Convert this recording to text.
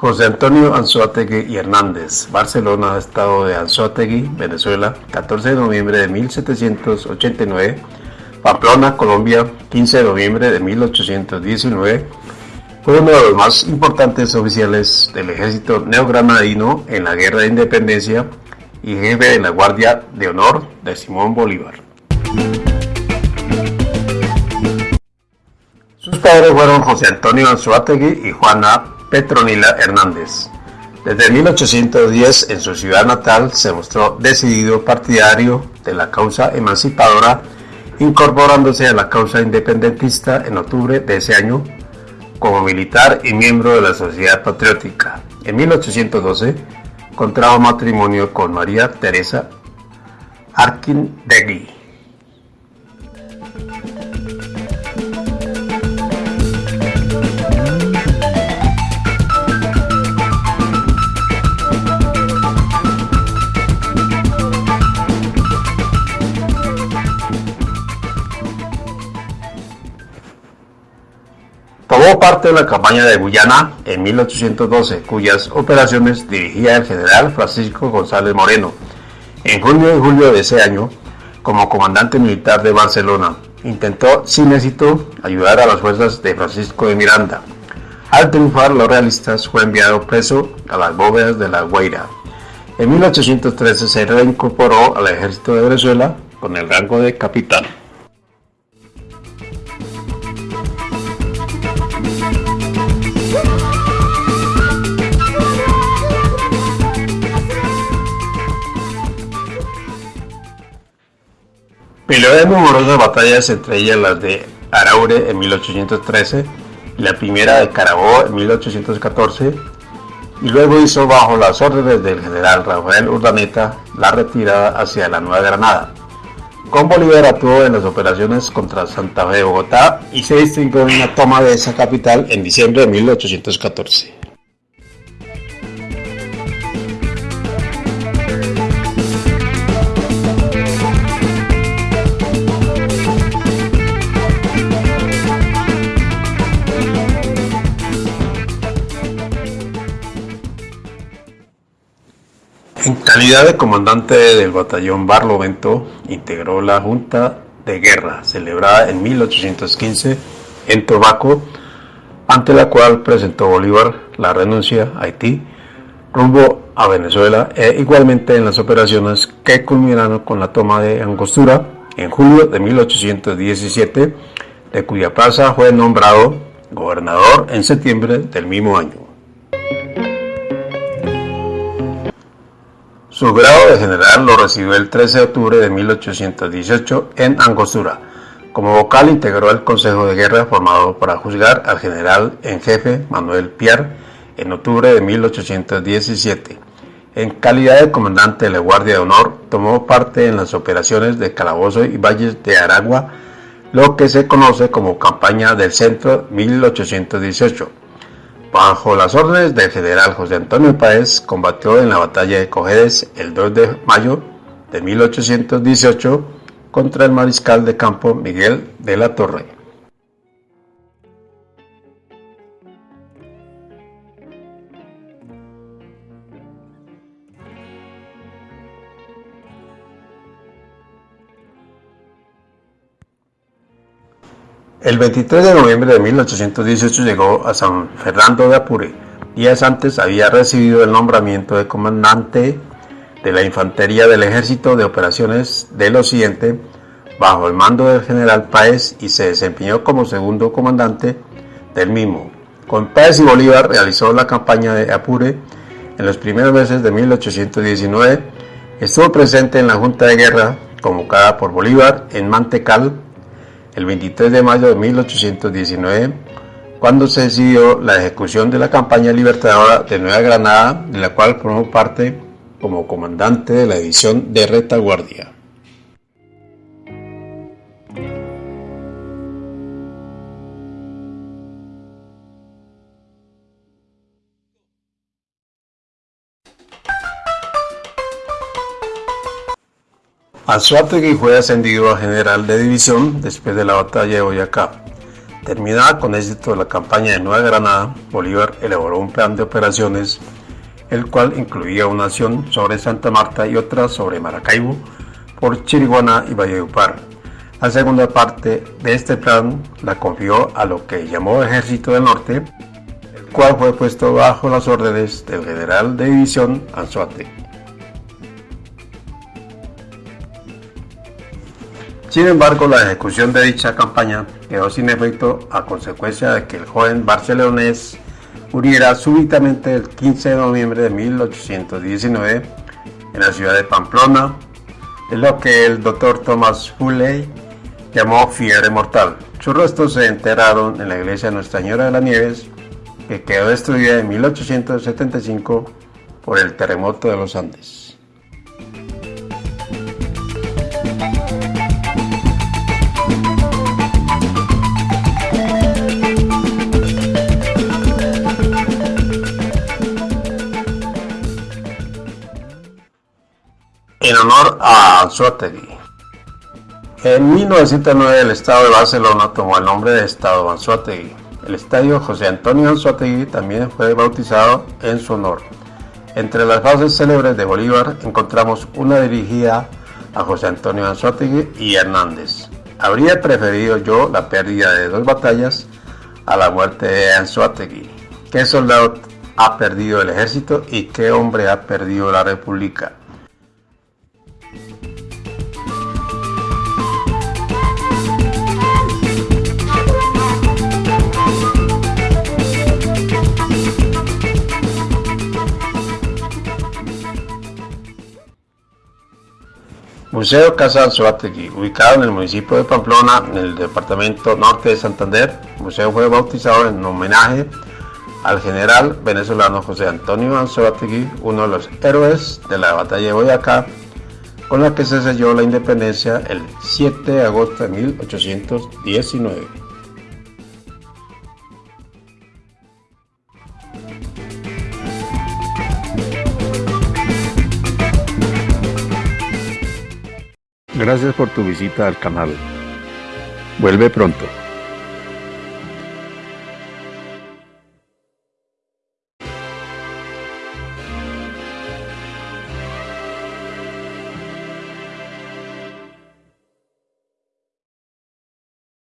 José Antonio Anzoátegui y Hernández, Barcelona, Estado de Anzoátegui, Venezuela, 14 de noviembre de 1789, Pamplona, Colombia, 15 de noviembre de 1819, fue uno de los más importantes oficiales del ejército neogranadino en la Guerra de Independencia y jefe de la Guardia de Honor de Simón Bolívar. Sus padres fueron José Antonio Anzuategui y Juana Petronila Hernández. Desde 1810 en su ciudad natal se mostró decidido partidario de la causa emancipadora, incorporándose a la causa independentista en octubre de ese año como militar y miembro de la Sociedad Patriótica. En 1812 contrajo matrimonio con María Teresa Arkindegui. Tomó parte de la campaña de Guyana en 1812, cuyas operaciones dirigía el general Francisco González Moreno. En junio y julio de ese año, como comandante militar de Barcelona, intentó sin éxito ayudar a las fuerzas de Francisco de Miranda. Al triunfar los realistas fue enviado preso a las bóvedas de la Guaira. En 1813 se reincorporó al ejército de Venezuela con el rango de capitán. Peleó de numerosas batallas, entre ellas las de Araure en 1813 y la primera de Carabobo en 1814, y luego hizo bajo las órdenes del general Rafael Urdaneta la retirada hacia la Nueva Granada. Con Bolívar actuó en las operaciones contra Santa Fe de Bogotá y se distinguió en la toma de esa capital en diciembre de 1814. Calidad de comandante del batallón Barlovento, integró la Junta de Guerra celebrada en 1815 en Tobaco, ante la cual presentó Bolívar la renuncia a Haití rumbo a Venezuela e igualmente en las operaciones que culminaron con la toma de Angostura en julio de 1817, de cuya plaza fue nombrado gobernador en septiembre del mismo año. Su grado de general lo recibió el 13 de octubre de 1818 en Angostura. Como vocal integró el Consejo de Guerra formado para juzgar al general en jefe Manuel Piar en octubre de 1817. En calidad de comandante de la Guardia de Honor, tomó parte en las operaciones de Calabozo y Valles de Aragua, lo que se conoce como Campaña del Centro 1818 Bajo las órdenes del general José Antonio Páez, combatió en la batalla de Cojedes el 2 de mayo de 1818 contra el mariscal de campo Miguel de la Torre. El 23 de noviembre de 1818 llegó a San Fernando de Apure. Días antes había recibido el nombramiento de comandante de la Infantería del Ejército de Operaciones del Occidente bajo el mando del general Páez y se desempeñó como segundo comandante del mismo. Con Páez y Bolívar realizó la campaña de Apure en los primeros meses de 1819. Estuvo presente en la Junta de Guerra convocada por Bolívar en Mantecal el 23 de mayo de 1819, cuando se decidió la ejecución de la campaña libertadora de Nueva Granada, de la cual formó parte como comandante de la división de retaguardia. Anzuategui fue ascendido a general de división después de la batalla de Boyacá. terminada con éxito la campaña de Nueva Granada, Bolívar elaboró un plan de operaciones, el cual incluía una acción sobre Santa Marta y otra sobre Maracaibo, por Chiriguaná y Valledupar. La segunda parte de este plan la confió a lo que llamó Ejército del Norte, el cual fue puesto bajo las órdenes del general de división Anzuate. Sin embargo, la ejecución de dicha campaña quedó sin efecto a consecuencia de que el joven barcelonés muriera súbitamente el 15 de noviembre de 1819 en la ciudad de Pamplona, en lo que el doctor Thomas Fulley llamó fiebre mortal. Sus restos se enterraron en la iglesia de Nuestra Señora de las Nieves, que quedó destruida en 1875 por el terremoto de los Andes. A Anzuategui. En 1909 el Estado de Barcelona tomó el nombre de Estado Anzuategui. El estadio José Antonio Anzuategui también fue bautizado en su honor. Entre las bases célebres de Bolívar encontramos una dirigida a José Antonio Anzuategui y Hernández. Habría preferido yo la pérdida de dos batallas a la muerte de Anzuategui. ¿Qué soldado ha perdido el ejército y qué hombre ha perdido la república? Museo Casa Anzuategui, ubicado en el municipio de Pamplona, en el departamento norte de Santander. Museo fue bautizado en homenaje al general venezolano José Antonio Anzuategui, uno de los héroes de la batalla de Boyacá, con la que se selló la independencia el 7 de agosto de 1819. Gracias por tu visita al canal. Vuelve pronto.